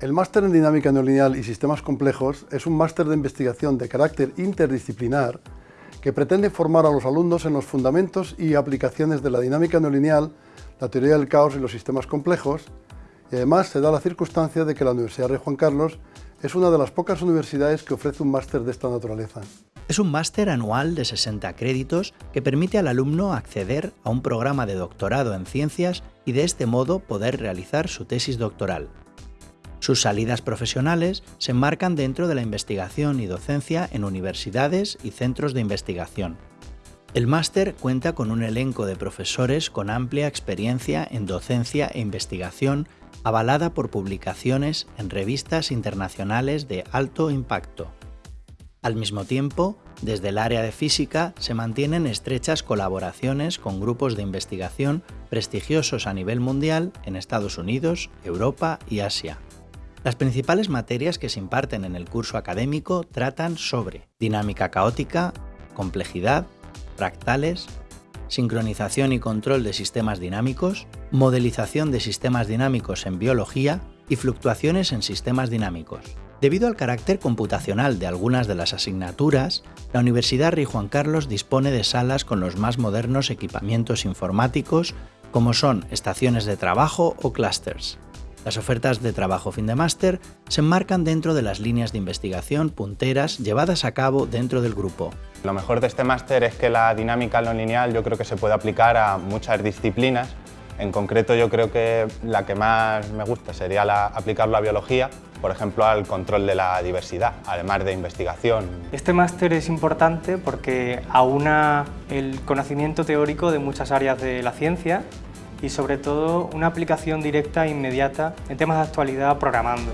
El máster en dinámica no lineal y sistemas complejos es un máster de investigación de carácter interdisciplinar que pretende formar a los alumnos en los fundamentos y aplicaciones de la dinámica no lineal, la teoría del caos y los sistemas complejos, y además se da la circunstancia de que la Universidad Rey Juan Carlos es una de las pocas universidades que ofrece un máster de esta naturaleza. Es un máster anual de 60 créditos que permite al alumno acceder a un programa de doctorado en ciencias y de este modo poder realizar su tesis doctoral. Sus salidas profesionales se enmarcan dentro de la investigación y docencia en universidades y centros de investigación. El máster cuenta con un elenco de profesores con amplia experiencia en docencia e investigación avalada por publicaciones en revistas internacionales de alto impacto. Al mismo tiempo, desde el área de física se mantienen estrechas colaboraciones con grupos de investigación prestigiosos a nivel mundial en Estados Unidos, Europa y Asia. Las principales materias que se imparten en el curso académico tratan sobre dinámica caótica, complejidad, fractales, sincronización y control de sistemas dinámicos, modelización de sistemas dinámicos en biología y fluctuaciones en sistemas dinámicos. Debido al carácter computacional de algunas de las asignaturas, la Universidad Rey Juan Carlos dispone de salas con los más modernos equipamientos informáticos como son estaciones de trabajo o clusters. Las ofertas de trabajo fin de máster se enmarcan dentro de las líneas de investigación punteras llevadas a cabo dentro del grupo. Lo mejor de este máster es que la dinámica no lineal yo creo que se puede aplicar a muchas disciplinas. En concreto yo creo que la que más me gusta sería la, aplicarlo a biología, por ejemplo al control de la diversidad, además de investigación. Este máster es importante porque aúna el conocimiento teórico de muchas áreas de la ciencia y sobre todo una aplicación directa e inmediata en temas de actualidad programando.